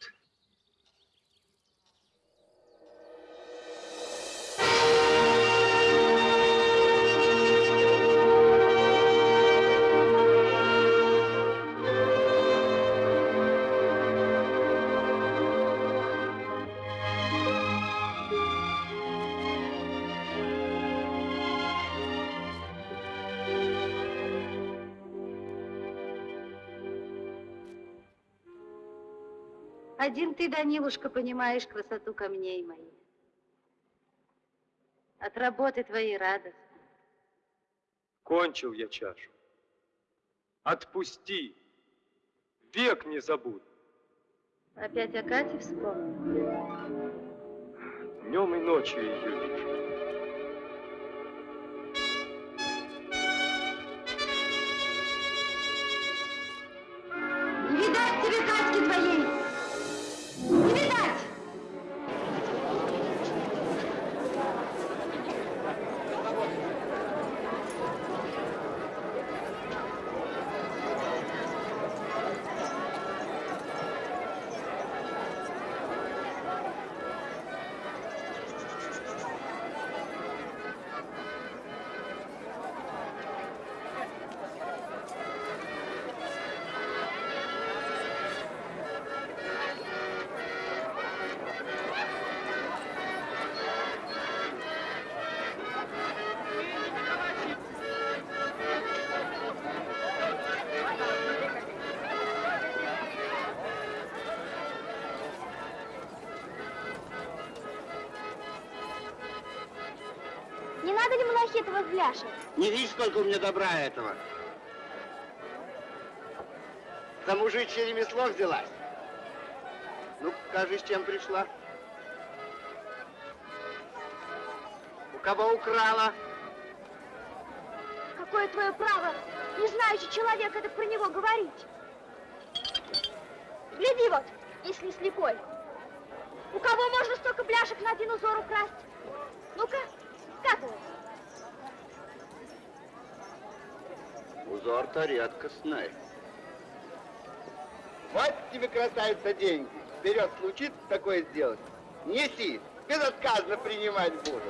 Один ты, Данилушка, понимаешь красоту камней моих. От работы твоей радость. Кончил я чашу. Отпусти. Век не забуду. Опять о Кате вспомнил. Днем и ночью ее вижу. Бляшек? Не видишь, сколько у меня добра этого? За мужичье ремесло взялась. Ну, покажи, с чем пришла. У кого украла? Какое твое право, не знающий человек, это про него говорить? Гляди вот, если слепой. У кого можно столько бляшек на один узор украсть? Ну-ка, скатывай. Узор-то редкостный. Вот тебе, красавица, деньги. Вперед случится такое сделать. Неси, безотказно принимать буду.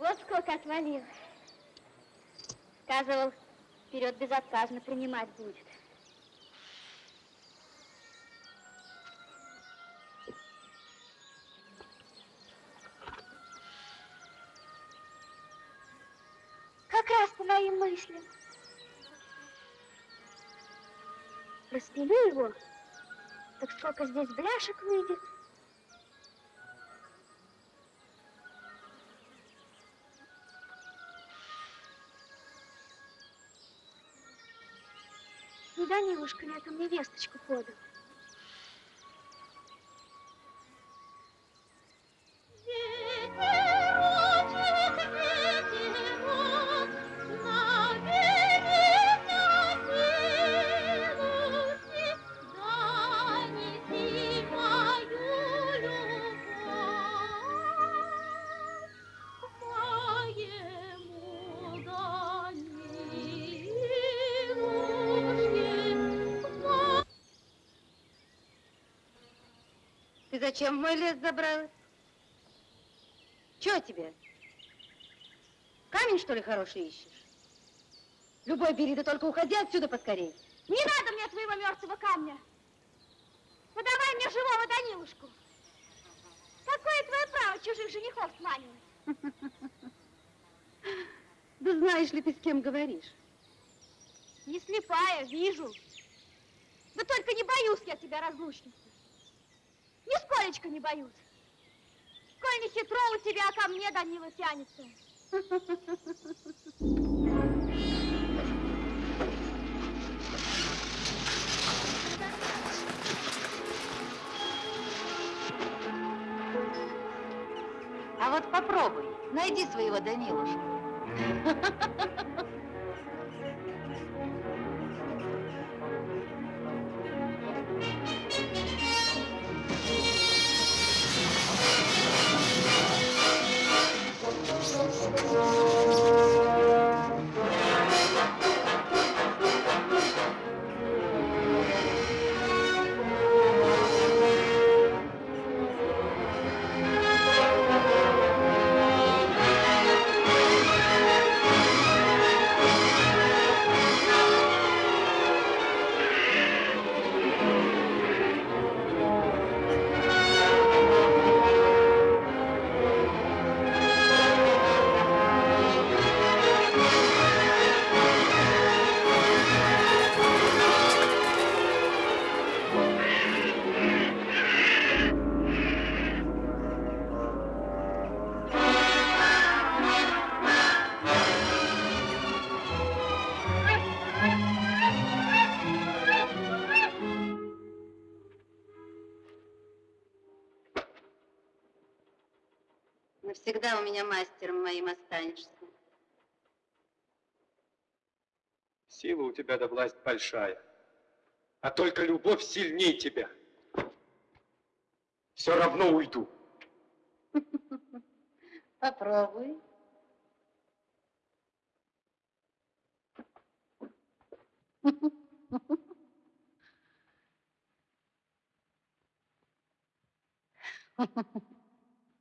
Вот сколько отвалил. Сказывал, вперед безотказно принимать будет. Как раз по моим мыслям. Распилю его, так сколько здесь бляшек выйдет. Не Данилушка ли это мне весточку подал? Зачем в мой лес забралась? Чего тебе? Камень, что ли, хороший ищешь? Любой бери, да только уходи отсюда поскорей. Не надо мне твоего мертвого камня. Подавай мне живого Данилушку. Какое твое право чужих женихов сманивать? Да знаешь ли ты, с кем говоришь? Не слепая, вижу. Да только не боюсь я тебя, разлучница. Нисколечко не боюсь. Сколь не хитро у тебя, а ко мне Данила тянется. А вот попробуй, найди своего Данилушку. Jesus. Навсегда у меня мастером моим останешься. Сила у тебя да власть большая, а только любовь сильнее тебя. Все равно уйду. Попробуй.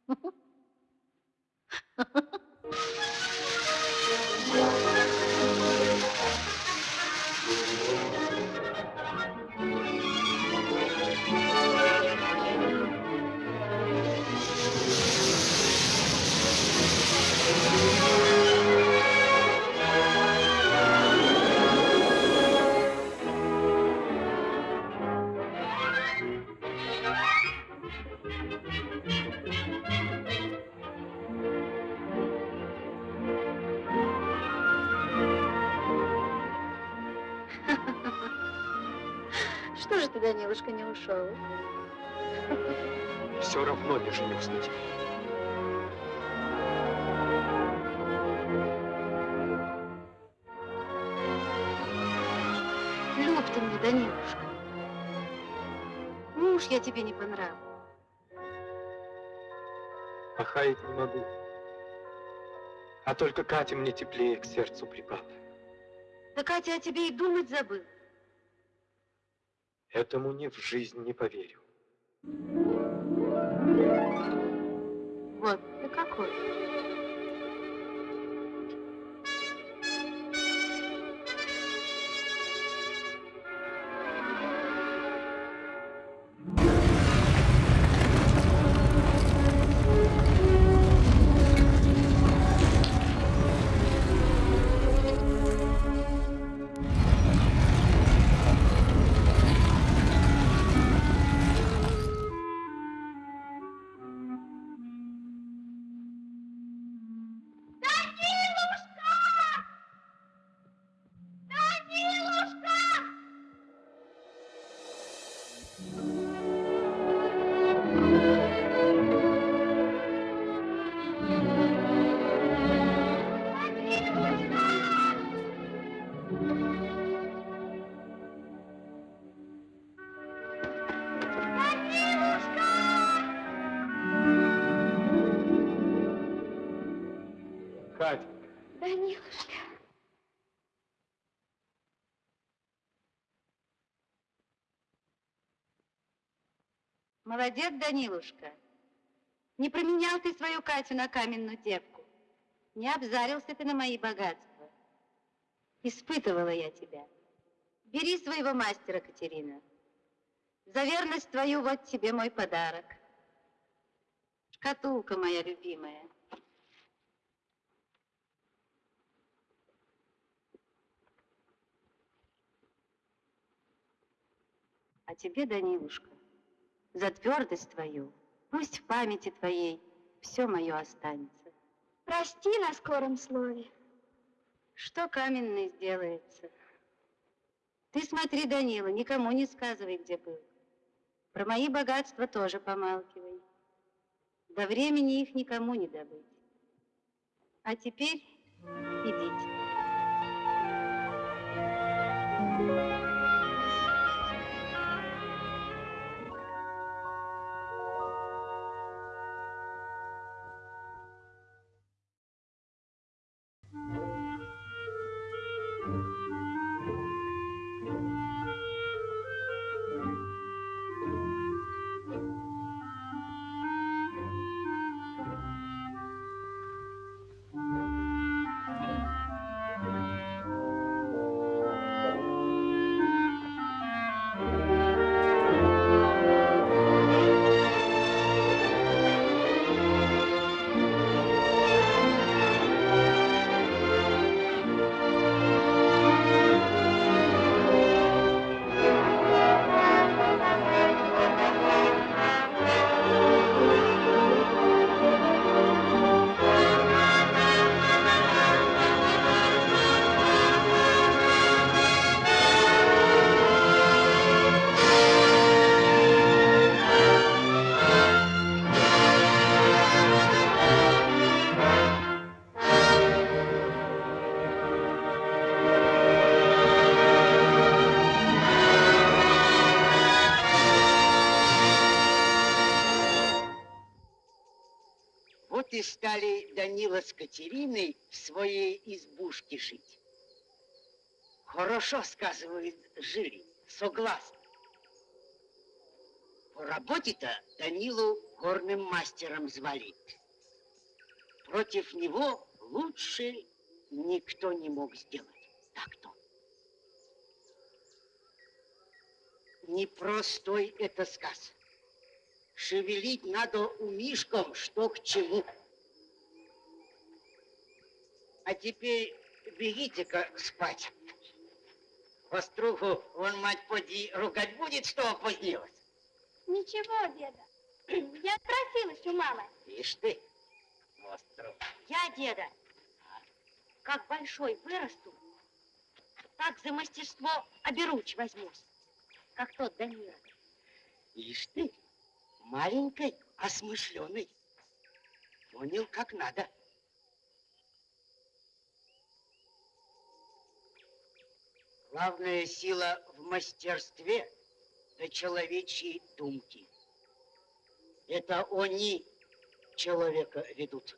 Что Ha ha ha! Данилушка, не ушел? Все равно не женюсь на тебе. Люб ты мне, Данилушка. Муж я тебе не по нраву. А хаять не могу. А только Катя мне теплее к сердцу припала. Да Катя о тебе и думать забыл. Этому ни в жизнь не поверю. Вот ты какой. Молодец, Данилушка. Не променял ты свою Катю на каменную девку. Не обзарился ты на мои богатства. Испытывала я тебя. Бери своего мастера, Катерина. За верность твою вот тебе мой подарок. Шкатулка моя любимая. А тебе, Данилушка, за твердость твою, пусть в памяти твоей все мое останется. Прости на скором слове. Что каменный сделается? Ты смотри, Данила, никому не сказывай, где был. Про мои богатства тоже помалкивай. До времени их никому не добыть. А теперь идите. Данила с Катериной в своей избушке жить. Хорошо, сказывает, жили, согласны. По работе-то Данилу горным мастером звали. Против него лучше никто не мог сделать. Так-то. Непростой это сказ. Шевелить надо умишком, что к чему. А теперь бегите-ка спать. Воструху он, мать, поди, ругать будет, что опозднилась. Ничего, деда. Я спросилась у мамы. Ишь ты, Вострух. Я, деда, как большой вырасту, так за мастерство оберуч возьмусь, как тот Данила. Ишь ты, маленькой, осмышленной. Понял, как надо. Главная сила в мастерстве да человечьи думки. Это они человека ведут.